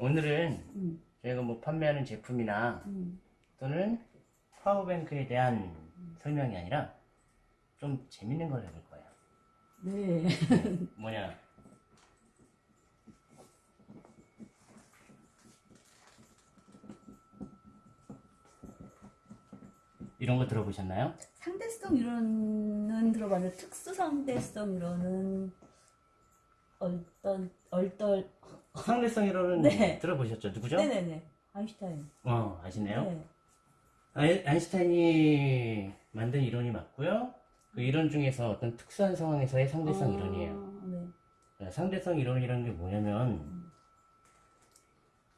오늘은 음, 저희가 뭐 판매하는 제품이나 음. 또는 파워뱅크에 대한 설명이 아니라 좀 재밌는 걸 해볼 거예요. 네. 뭐냐? 이런 거 들어보셨나요? 상대성 이론은 들어봤는데 특수 상대성 이론은 얼떨 얼떨 상대성 이론은 네. 들어보셨죠? 누구죠? 네네네 아인슈타인. 어, 아시네요? 네. 아인- 아인슈타인이 만든 이론이 맞고요. 그 이론 중에서 어떤 특수한 상황에서의 상대성 아, 이론이에요. 네. 네, 상대성 이론이라는 게 뭐냐면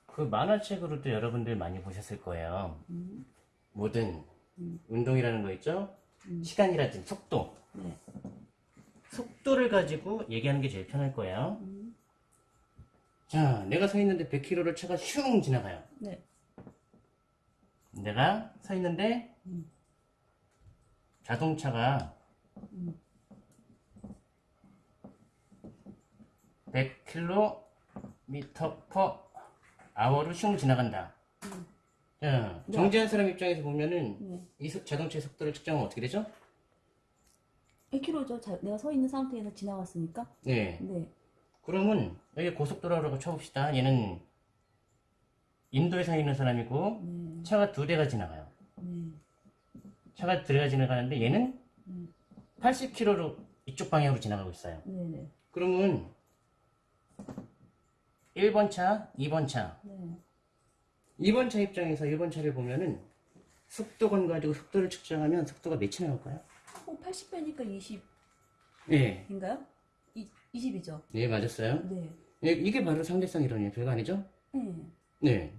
그 만화책으로도 여러분들 많이 보셨을 거예요. 음, 뭐든 음. 운동이라는 거 있죠? 음. 시간이라든지 속도. 네. 속도를 가지고 얘기하는 게 제일 편할 거예요. 음, 자, 내가 서 있는데 100km를 차가 슝 지나가요. 네. 내가 서 있는데 음. 자동차가 음. 100km per hour로 슝 지나간다. 음. 자, 네. 정지한 사람 입장에서 보면은 네. 이 속- 자동차의 속도를 측정하면 어떻게 되죠? 1km죠. 자, 내가 서 있는 상태에서 지나갔으니까. 네. 네. 그러면 여기 고속도로라고 쳐봅시다. 얘는 인도에 서 있는 사람이고 네. 차가 두 대가 지나가요. 네. 차가 두 대가 지나가는데 얘는 음. 80km로 이쪽 방향으로 지나가고 있어요. 네네. 그러면 1번 차, 2번 차. 네. 2번 차 입장에서 1번 차를 보면은 속도건 가지고 속도를 측정하면 속도가 몇이 나올까요? 어, 80배니까 20인가요? 네. 이, 20이죠. 네, 맞았어요. 네. 네, 이게 바로 상대성 이론이에요. 별거 아니죠? 네. 네.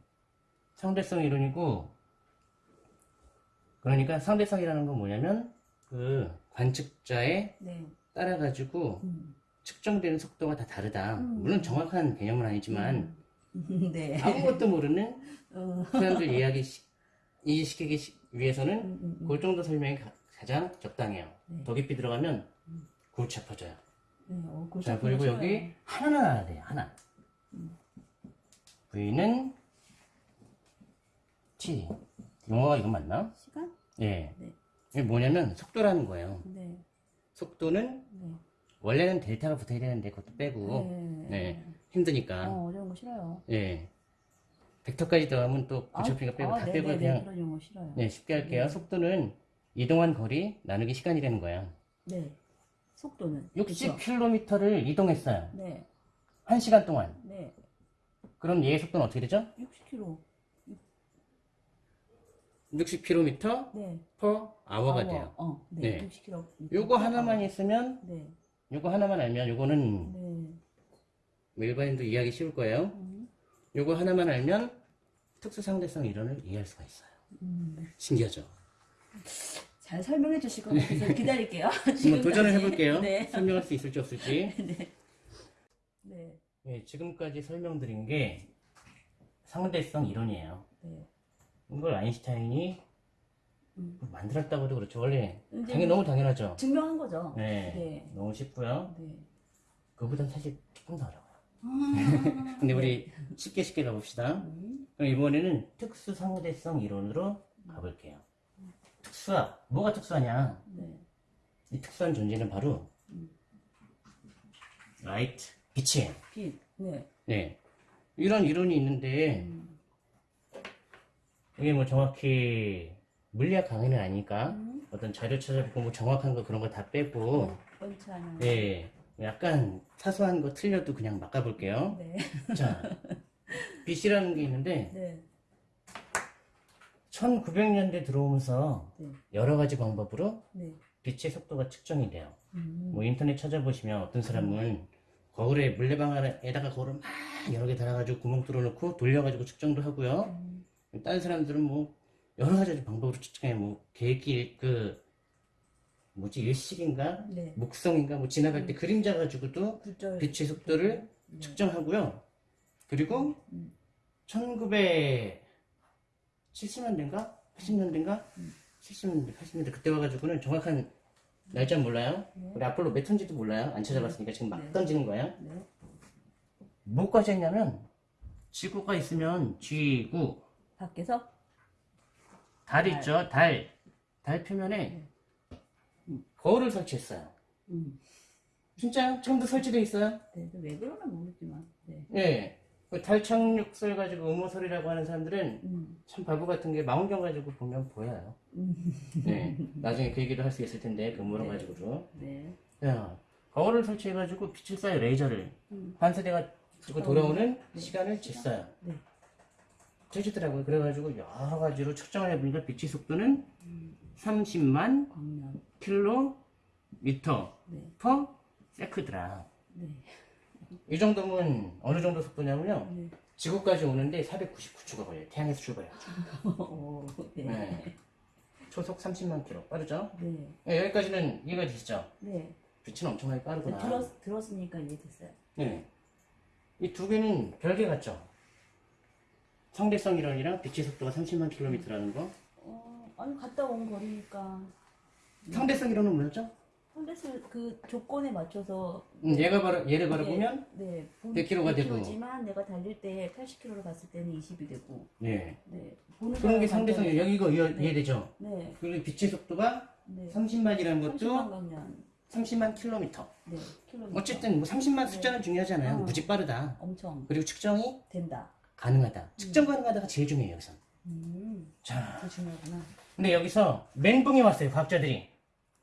상대성 이론이고, 그러니까 상대성이라는 건 뭐냐면, 그 관측자에 네. 따라가지고 음. 측정되는 속도가 다 다르다. 음. 물론 정확한 개념은 아니지만, 음. 네. 아무것도 모르는 어. 사람들 이야기, 시- 이해시키기 시- 위해서는 음, 음, 음. 그 정도 설명이 가, 장 적당해요. 네. 더 깊이 들어가면 골치 아파져요. 네. 어, 골치 자, 그리고 거 여기. 하나는 알아야 돼요. 하나. V는 T. 용어가 이거 맞나? 시간? 예. 네. 이게 뭐냐면 속도라는 거예요. 네. 속도는 네. 원래는 델타가 붙어야 되는데 그것도 빼고 네. 네. 힘드니까. 어, 어려운 거 싫어요. 예. 벡터까지 더하면 또 부처피가 빼고 다 네, 빼고 네, 네, 그냥 그런 싫어요. 네, 쉽게 할게요. 속도는 이동한 거리 나누기 시간이라는 거예요. 네. 속도는 그쵸? 60km를 이동했어요. 네. 1시간 동안. 네. 그럼 얘의 속도는 어떻게 되죠? 60km. 60km 네. per hour가. 돼요. 어, 네. 네. 60km. 요거 하나만 있으면, 네. 요거 하나만 알면, 요거는 네. 뭐 일반인도 이해하기 쉬울 거예요. 음. 요거 하나만 알면 특수상대성 이론을 이해할 수가 있어요. 음. 신기하죠? 잘 설명해 주실 것 같아서 기다릴게요. 지금까지. 도전을 해볼게요. 네. 설명할 수 있을지 없을지. 네. 네. 예, 지금까지 설명드린 게 상대성 이론이에요. 네. 이걸 아인슈타인이 음. 만들었다고도 그렇죠. 원래 당연 너무 당연하죠. 증명한 거죠. 네, 네. 너무 쉽고요. 네. 그보단 사실 조금 더 어려워요. 아, 근데 우리 쉽게 쉽게 가봅시다. 음. 그럼 이번에는 특수 상대성 이론으로 가볼게요. 특수하 뭐가 특수하냐? 네. 이 특수한 존재는 바로 라이트 빛이에요. 빛. 네. 네, 이런 이론이 있는데 음. 이게 뭐 정확히 물리학 강의는 아니니까 음. 어떤 자료 찾아보고 뭐 정확한 거 그런 거 다 빼고. 네, 약간 사소한 거 틀려도 그냥 막 가볼게요. 네. 자, 빛이라는 게 있는데 네. 1900년대 들어오면서 네. 여러 가지 방법으로 네. 빛의 속도가 측정이 돼요. 음. 뭐 인터넷 찾아보시면 어떤 사람은 음. 거울에 물레방아에다가 거울을 막 여러 개 달아가지고 구멍 뚫어놓고 돌려가지고 측정도 하고요. 음. 다른 사람들은 뭐 여러 가지 방법으로 측정해 뭐 계획기 그 뭐지 일식인가 네. 목성인가 뭐 지나갈 때 음. 그림자 가지고도 빛의 속도를 음. 측정하고요. 그리고 1900 70년대인가? 80년대인가? 음. 70년대, 80년대 그때 와가지고는 정확한 날짜 몰라요? 네. 우리 앞으로 몇 턴지도 몰라요? 안 찾아봤으니까 지금 막 네. 던지는 거예요? 네. 뭐까지 했냐면 지구가 있으면 지구 밖에서? 달, 달. 있죠? 달. 달 표면에 네. 거울을 설치했어요. 음. 진짜요? 지금도 설치되어 있어요? 네, 왜 그러나 모르지만. 네. 네. 그달 착륙설 가지고 음모설이라고 하는 사람들은 음. 참 바보 같은 게 망원경 가지고 보면 보여요. 음. 네. 나중에 그 얘기도 할 수 있을 텐데 그 음모론 네. 가지고도. 네. 야, 거울을 설치해 가지고 빛을 쏴요 레이저를. 음. 반사대가 지고 돌아오는 네. 시간을 쟀어요. 네. 재주더라고요. 그래가지고 여러 가지로 측정을 해보니까 빛의 속도는 30만 광년. 킬로미터 네. 퍼 세크더라. 네. 이 정도면 어느 정도 속도냐면요. 네. 지구까지 오는데 499초가 걸려요. 태양에서 출발해요. 오, 네. 네. 초속 30만 킬로 빠르죠? 네. 네, 여기까지는 이해가 되시죠? 네. 빛은 엄청나게 빠르구나. 들었, 들었으니까 이해됐어요. 네. 이 두 개는 별개 같죠? 상대성 이론이랑 빛의 속도가 30만 킬로미터라는 거. 어, 아니 갔다 온 거리니까 상대성 이론은 뭐였죠? 콘데스 그 조건에 맞춰서 음, 얘가 바로 얘를 바로 네, 보면 네, 100km 가 되고. 100km지만 내가 달릴 때 80km로 갔을 때는 20이 되고 네. 네 보는 그런 게 사람 상대성 관점에- 여기 이거 이해, 네. 이해되죠? 네, 그리고 빛의 속도가 네. 30만이라는 30만 것도 강년 30만 킬로미터. 네 킬로미터 어쨌든 뭐 30만 숫자는 중요하지 않아요. 어. 무지 빠르다. 엄청 그리고 측정이 된다. 가능하다. 측정 가능하다가 제일 중요해요, 여기서. 음, 자, 그게 중요하구나. 근데 여기서 멘붕이 왔어요, 과학자들이.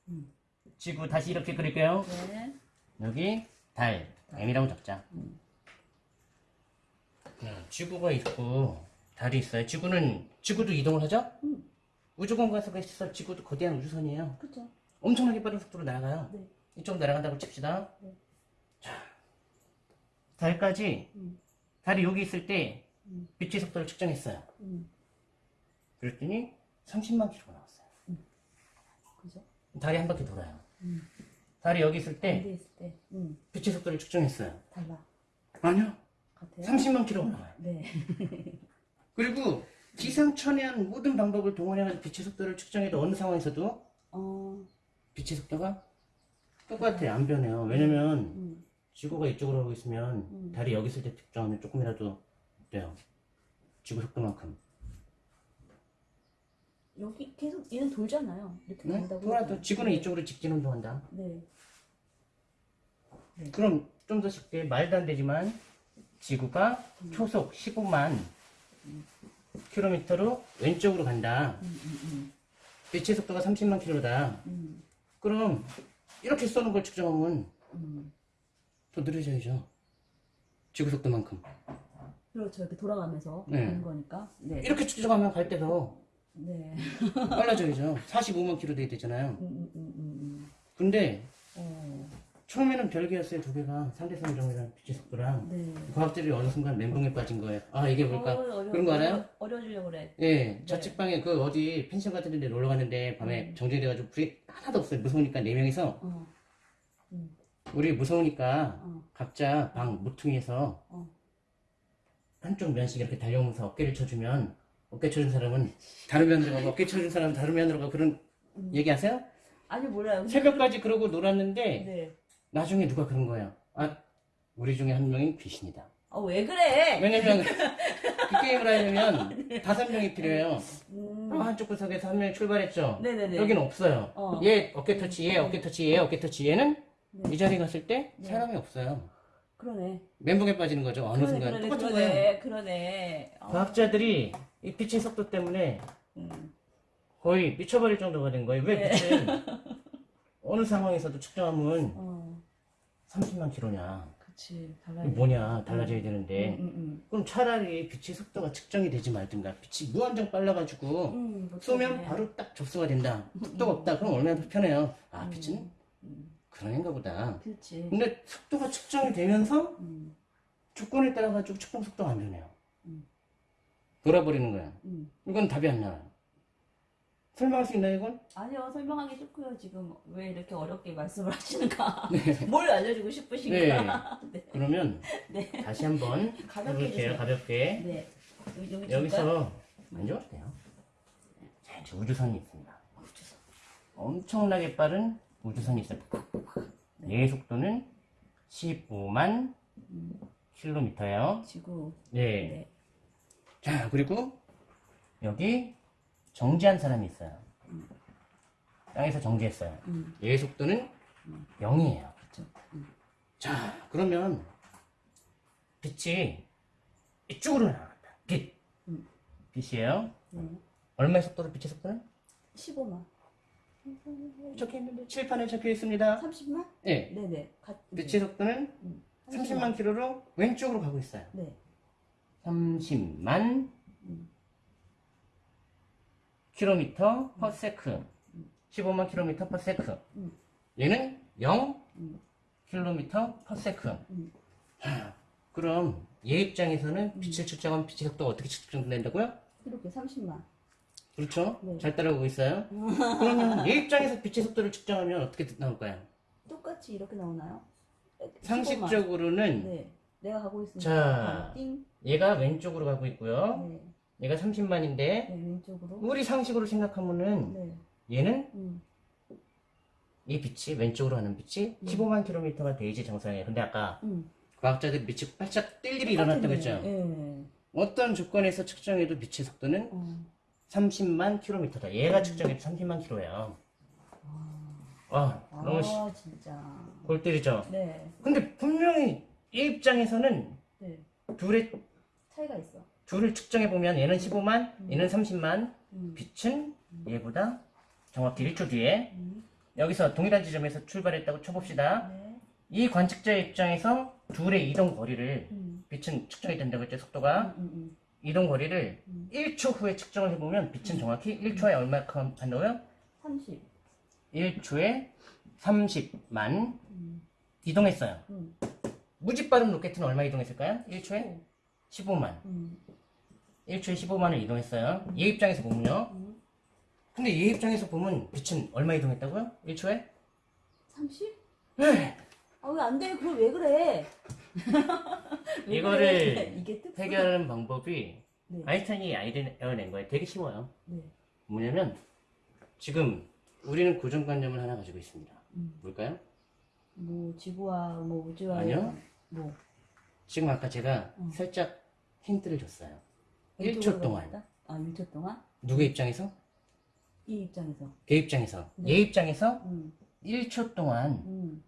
음. 지구 다시 이렇게 그릴게요. 네, 여기 달, M이라고 적자. 음. 네, 지구가 있고 달이 있어요. 지구는 지구도 이동을 하죠? 음. 우주공간에서 있어 지구도 거대한 우주선이에요. 그렇죠. 엄청나게 빠른 속도로 날아가요. 네. 이쪽으로 날아간다고 칩시다. 네. 자, 달까지 음. 달이 여기 있을 때 음. 빛의 속도를 측정했어요. 음, 그랬더니 30만 킬로가 나왔어요. 그죠? 달이 한 바퀴 돌아요. 음. 달이 여기 있을 때 반대 있을 때, 음, 빛의 속도를 측정했어요. 달라. 아니요. 같아요? 30만 킬로가 나와요. 네. 그리고 기상천외한 모든 방법을 동원해서 빛의 속도를 측정해도 어느 상황에서도 어, 빛의 속도가 똑같아요. 안 변해요. 왜냐면 음, 지구가 이쪽으로 하고 있으면 음. 달이 여기 있을 때 측정하면 조금이라도 돼요. 지구 속도만큼. 여기 계속 얘는 돌잖아요. 이렇게 응? 간다고. 돌아도. 지구는 네. 이쪽으로 직진 운동한다. 네. 그럼 좀 더 쉽게 말도 안 되지만 지구가 초속 15만 킬로미터로 왼쪽으로 간다. 음, 음, 빛의 속도가 30만 킬로다. 음, 그럼 이렇게 쏘는 걸 측정하면 음. 더 느려져야죠. 지구 속도만큼. 그렇죠. 이렇게 돌아가면서 네. 하는 거니까. 네. 이렇게 측정하면 갈 때도 네. 빨라져야죠. 45만 킬로 돼야 되잖아요. 음, 음, 음, 음, 근데 음. 처음에는 별개였어요. 두 개가 상대성 이동이랑 빛의 속도랑. 어, 네. 과학자들이 어느 순간 멘붕에 빠진 거예요. 아 이게 뭘까? 어, 그런 거 알아요? 어려주려고 그래. 예, 자취방에 그 어디 펜션 같은 데 놀러 갔는데 밤에 음. 정지돼가지고 불이 하나도 없어요. 무서우니까 네 명이서 어, 우리 무서우니까 어, 각자 방 모퉁이에서 어. 한쪽 면씩 이렇게 달려오면서 어깨를 쳐주면 어깨 쳐준 사람은 다른 면으로 가고 어깨 쳐준 사람은 다른 면으로 가고 그런 음. 얘기하세요? 아니 몰라요. 새벽까지 그러고 놀았는데 네. 나중에 누가 그런 거예요. 아 우리 중에 한 명이 귀신이다. 아왜 그래? 왜냐면 그 게임을 하려면 다섯 명이 필요해요. 음. 아, 한쪽 구석에서 한 명이 출발했죠. 네네네. 여기는 없어요. 어. 얘 어깨 터치, 얘 어깨 터치, 얘 어깨 터치, 얘는 네. 이 자리에 갔을 때 네. 사람이 없어요. 그러네. 멘붕에 빠지는 거죠. 어느 그러네, 순간 그러네, 똑같은 거예요. 그러네, 그러네. 어, 과학자들이 이 빛의 속도 때문에 음. 거의 미쳐버릴 정도가 된 거예요. 왜 네. 빛을 어느 상황에서도 측정하면 어, 30만 킬로냐? 그치. 뭐냐? 달라져야 되는데 음, 음, 그럼 차라리 빛의 속도가 측정이 되지 말든가 빛이 무한정 빨라가지고 음. 음, 못 쏘면. 바로 딱 접수가 된다. 속도가 없다. 그럼 얼마나 더 편해요. 아 음. 빛은 음, 그런 애인가 보다. 그치. 근데 속도가 측정이 되면서 음, 조건에 따라 가지고 측정 속도가 안 변해요. 음. 돌아버리는 거야. 음. 이건 답이 안 나와요. 설명할 수 있나요, 이건? 아니요, 설명하기 싫고요. 지금 왜 이렇게 어렵게 말씀을 하시는가. 뭘 알려주고 싶으신가. 네. 그러면 네. 다시 한번 가볍게 해볼게요. 가볍게. 네. 여기? 여기서 만져봐도 돼요. 자, 이제 우주선이 있습니다. 우주선. 엄청나게 빠른 우주선이 있어요. 얘의 속도는 15만 음, 킬로미터예요. 지구. 네. 네. 자, 그리고 여기 정지한 사람이 있어요. 땅에서 정지했어요. 음. 얘의 속도는 0이에요. 그렇죠. 음. 자, 그러면 빛이 이쪽으로 나간다. 빛. 음. 빛이에요. 네. 얼마의 속도로 빛의 속도는? 15만. 적혀 있는데 칠판에 적혀 있습니다. 30만? 네. 네네. 가, 빛의 속도는 음. 30만 킬로로 왼쪽으로 가고 있어요. 네. 30만 음. 킬로미터 per sec 15만 킬로미터 per sec 음. 얘는 0 음. 킬로미터 per sec 그럼 얘 입장에서는 빛을 측정하면 빛의 속도가 어떻게 측정된다고요? 이렇게 30만. 그렇죠? 네. 잘 따라오고 있어요. 그러면 얘 입장에서 빛의 속도를 측정하면 어떻게 나올까요? 똑같이 이렇게 나오나요? 15만. 상식적으로는 네. 내가 가고 있으니까 자. 띵. 얘가 왼쪽으로 가고 있고요. 네. 얘가 30만인데 네, 왼쪽으로. 우리 상식으로 생각하면은 네. 얘는 음. 이 빛이 왼쪽으로 하는 빛이 음. 15만 킬로미터가 돼야지 정상이에요. 근데 아까 음. 과학자들 빛이 반짝 뜰 일이 일어났다고 했죠. 네. 어떤 조건에서 측정해도 빛의 속도는 어. 30만 킬로미터다. 얘가 측정해도 30만 킬로예요. 와, 너무 시- 아, 진짜. 골 때리죠. 네. 근데 분명히 얘 입장에서는 네. 둘의 차이가 있어. 둘을 측정해 보면 얘는 15만, 얘는 30만. 음. 빛은 얘보다 정확히 1초 뒤에 음. 여기서 동일한 지점에서 출발했다고 쳐봅시다. 네. 이 관측자의 입장에서 둘의 이동 거리를 음. 빛은 측정이 된다고 했죠. 속도가 음, 음, 이동 거리를 음. 1초 후에 측정을 해보면 빛은 정확히 1초에 얼마큼 한다고요? 음. 30. 1초에 30만 음. 이동했어요. 음. 무지 빠른 로켓은 얼마 이동했을까요? 1초에 15만. 음. 1초에 15만을 이동했어요. 얘 입장에서 보면요. 음. 근데 얘 입장에서 보면 빛은 얼마 이동했다고요? 1초에? 30? 네. 아, 왜 안 돼? 그럼 왜 그래? 왜 이거를 그래? 이게 뜻 해결하는 방법이 네. 아인슈타인이 아이디어를 낸 거예요. 되게 쉬워요. 네. 뭐냐면 지금 우리는 고정관념을 하나 가지고 있습니다. 음. 뭘까요? 뭐 지구와 뭐 우주와 아니요. 뭐 지금 아까 제가 음. 살짝 힌트를 줬어요. 왼쪽으로 1초 동안. 아, 1초 동안? 누구 입장에서? 이 입장에서. 걔 입장에서. 네. 얘 입장에서 음. 1초 동안 음.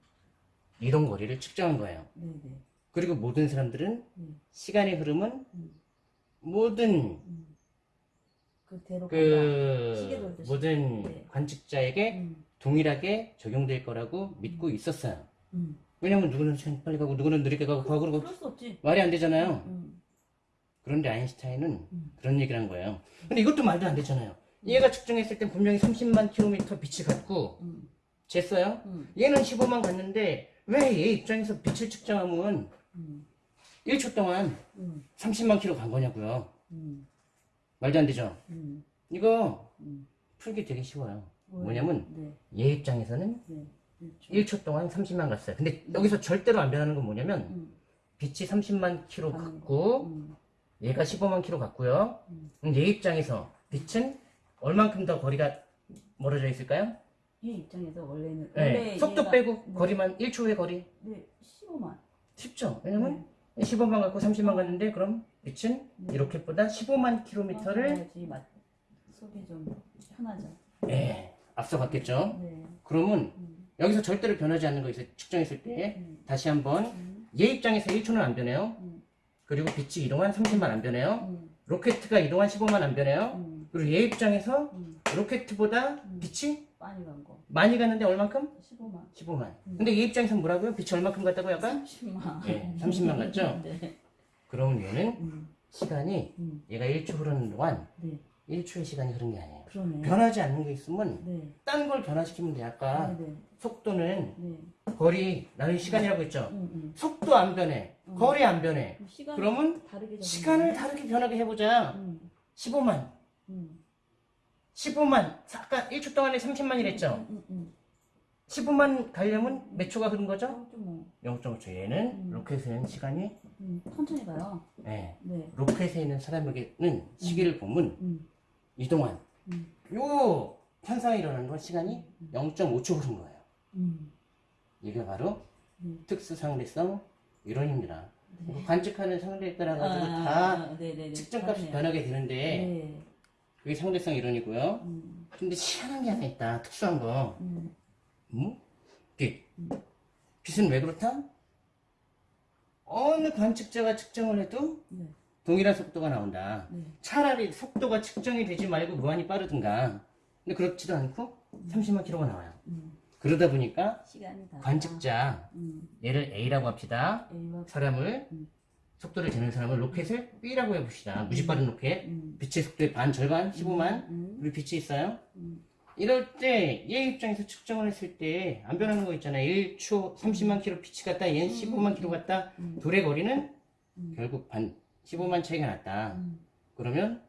이동 거리를 측정한 거예요. 네, 네. 그리고 모든 사람들은 음. 시간의 흐름은 음. 모든 음. 그대로 간다. 그 돌듯이. 모든 네. 관측자에게 음. 동일하게 적용될 거라고 믿고 있었어요. 음. 왜냐면 누구는 빨리 가고 누구는 느리게 가고 가고 그럴 수 없지. 말이 안 되잖아요. 음. 그런데 아인슈타인은 음. 그런 얘기를 한 거예요. 근데 이것도 말도 안 되잖아요. 얘가 측정했을 땐 분명히 30만 킬로미터 빛이 갔고 음. 쟀어요. 음. 얘는 15만 갔는데 왜 얘 입장에서 빛을 측정하면 음. 1초 동안 음. 30만 킬로 간 거냐고요. 음. 말도 안 되죠. 음. 이거 음. 풀기 되게 쉬워요. 뭐냐면 네. 얘 입장에서는 네. 그렇죠. 1초 동안 30만 갔어요. 근데 여기서 절대로 안 변하는 건 뭐냐면 음. 빛이 30만 킬로 가는 갔고 음. 얘가 15만 킬로 갔고요. 음. 얘 입장에서 빛은 얼만큼 더 거리가 멀어져 있을까요? 얘 입장에서 원래는 네. 원래 속도 빼고 네. 거리만 1초의 거리 네 15만 쉽죠? 왜냐면 네. 15만 갖고 30만 갔는데 그럼 빛은 네. 이 로켓보다 15만 킬로미터를 맛 속이 좀 편하죠. 예, 앞서갔겠죠? 네. 그러면 음. 여기서 절대로 변하지 않는 거에서 측정했을 때 음. 다시 한번 음. 얘 입장에서 1초는 안 변해요. 음. 그리고 빛이 이동한 30만 안 변해요. 음. 로켓가 이동한 15만 안 변해요. 음. 그리고 얘 입장에서 음. 로켓보다 음. 빛이 많이 간 거. 많이 갔는데 얼만큼? 15만. 15만. 음. 근데 얘 입장에서 뭐라고요? 빛이 얼만큼 갔다고 약간? 30만. 예, 30만 갔죠? 네. 그러면 얘는 음. 시간이 음. 얘가 1초 흐르는 동안 네. 1초의 시간이 흐른 게 아니에요. 그러네. 변하지 않는 게 있으면 네. 딴걸 변화시키면 돼. 아까 네. 네. 속도는 네. 거리, 나는 시간이라고 했죠. 음. 음. 속도 안 변해. 음. 거리 안 변해. 그러면 다르게. 시간을 다르게 변하게 해보자. 음. 15만. 음. 15만. 아까 1초 동안에 30만이랬죠. 음. 음. 음. 15만 가려면 몇 초가 흐른 거죠? 좀 뭐. 0.5초. 얘는 음. 로켓에는 시간이, 음. 천천히 가요. 예, 네. 로켓에 있는 사람에게는 시계를 보면 음. 이동한 음. 요 현상이 일어나는 건 시간이 0.5초 흐른 거예요. 음. 이게 바로 음. 특수상대성 이론입니다. 관측하는 상대에 따라 가지고 아, 다 아, 네네네. 측정값이 그러네요. 변하게 되는데 네. 그게 상대성 이론이고요. 음, 근데 희한한 게 하나 있다. 특수한 거. 음, 음? 빛. 빛은 왜 그렇다? 어느 관측자가 측정을 해도 네. 동일한 속도가 나온다. 네. 차라리 속도가 측정이 되지 말고 무한히 빠르든가. 근데 그렇지도 않고 30만 킬로가 나와요. 음. 그러다 보니까. 관측자, 음, 얘를 A라고 합시다. A와 사람을, 음. 속도를 재는 사람을 로켓을 B라고 해봅시다. 무지 빠른 로켓. 음, 빛의 속도의 반, 절반, 15만. 음, 우리 빛이 있어요. 음, 이럴 때 얘 입장에서 측정을 했을 때 안 변하는 거 있잖아요. 1초 30만 킬로 빛이 갔다 얘는 15만 킬로 갔다 음. 둘의 거리는 음. 결국 반 15만 차이가 났다. 음. 그러면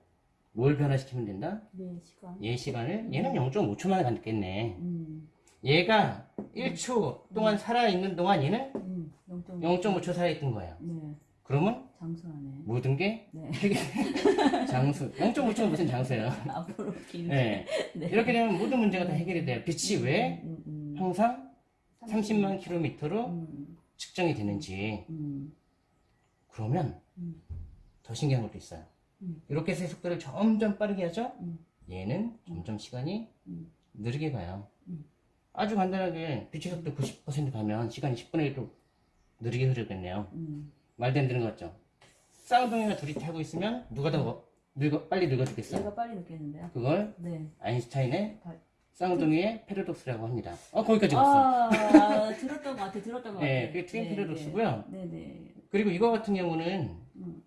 뭘 변화시키면 된다? 네, 시간. 얘 시간을 얘는 0.5초 만에 갔겠네. 음, 얘가 1초 동안 살아있는 동안 얘는 음, 0.5. 0.5초 살아있던 거예요. 네, 그러면 장수하네. 모든 게 네. 장수. 0.5초는 무슨 장수예요? 앞으로 길게. 네. 네. 이렇게 되면 모든 문제가 다 해결이 돼요. 빛이 왜 음, 음, 항상 30만 킬로미터로 음, 측정이 되는지 음, 그러면 음. 더 신기한 것도 있어요. 음. 이렇게 해서 속도를 점점 빠르게 하죠. 음. 얘는 점점 시간이 음. 느리게 가요. 음. 아주 간단하게 빛의 속도 90% 가면 시간이 10분의 1로 느리게 흐르겠네요. 음. 말도 안 되는 거 같죠? 쌍둥이가 둘이 타고 있으면 누가 더 뭐- 늙어, 빨리 늙어지겠어요? 얘가 빨리 느꼈는데요. 그걸 네. 아인슈타인의 발- 쌍둥이의 패러독스라고 합니다. 어 거기까지 왔어. 아, 들었던 것 같아, 들었던 것 같아. 네, 그게 트윈 패러독스고요. 네, 네. 그리고 이거 같은 경우는 음.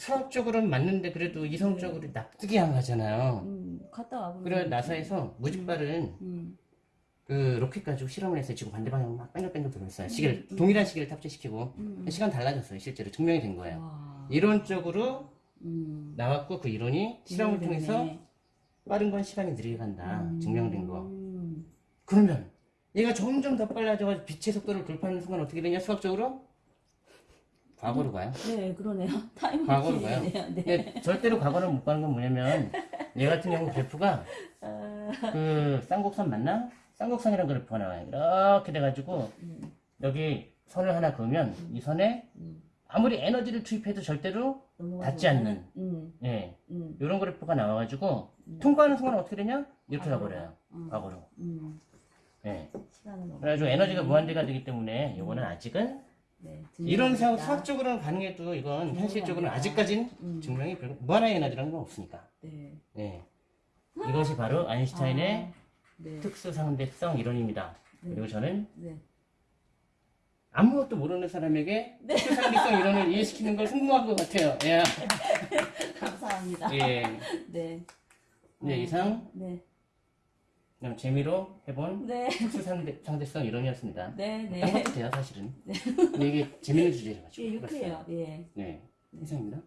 수학적으로는 맞는데 그래도 이성적으로 납득이 안 가잖아요. 음, 갔다 와보면. 그래 나사에서 무지빠른 음, 그 로켓 가지고 실험을 했어요. 지금 반대 방향으로 막 뺑글뺑글 돌렸어요. 시계를 음. 동일한 시계를 탑재시키고 음. 시간 달라졌어요. 실제로 증명이 된 거예요. 와. 이론적으로 음. 나왔고 그 이론이 실험을 음, 통해서. 빠른 건 시간이 느리게 간다. 음. 증명된 거. 음. 그러면 얘가 점점 더 빨라져가지고 빛의 속도를 돌파하는 순간 어떻게 되냐? 수학적으로 과거로 가요. 네, 그러네요. 타임 과거로. 가요. 네. 근데 절대로 과거를 못 가는 건 뭐냐면 얘 같은 경우 그래프가 아, 그 쌍곡선 맞나? 쌍곡선이라는 그래프가 나와요. 이렇게 돼가지고 음, 여기 선을 하나 그으면 이 선에 음. 아무리 에너지를 투입해도 절대로 닿지 않는 음, 예 음, 이런 그래프가 나와가지고 통과하는 순간 어떻게 되냐? 이렇게. 가버려요. 음. 과거로. 음. 예. 넘어. 그래가지고 에너지가 무한대가 되기 때문에 이거는 아직은 네, 이런 상. 수학적으로는 가능해도 이건 현실적으로는. 아직까진 음. 증명이 별로 무한한 에너지라는 건 없으니까. 네. 예. 이것이 바로 아인슈타인의 아, 네. 특수상대성 이론입니다. 그리고 저는 네. 아무것도 모르는 사람에게 특수상대성 이론을 이해시키는 걸 성공한 것 같아요. 예. 감사합니다. 예. 네. 네, 이상 네. 그냥 재미로 해본 네. 특수상대성 이론이었습니다. 네, 네. 딴 것도 돼요, 사실은. 근데 이게 재밌는 주제라가지고. 예, 유쾌해요. 예. 네, 이상입니다.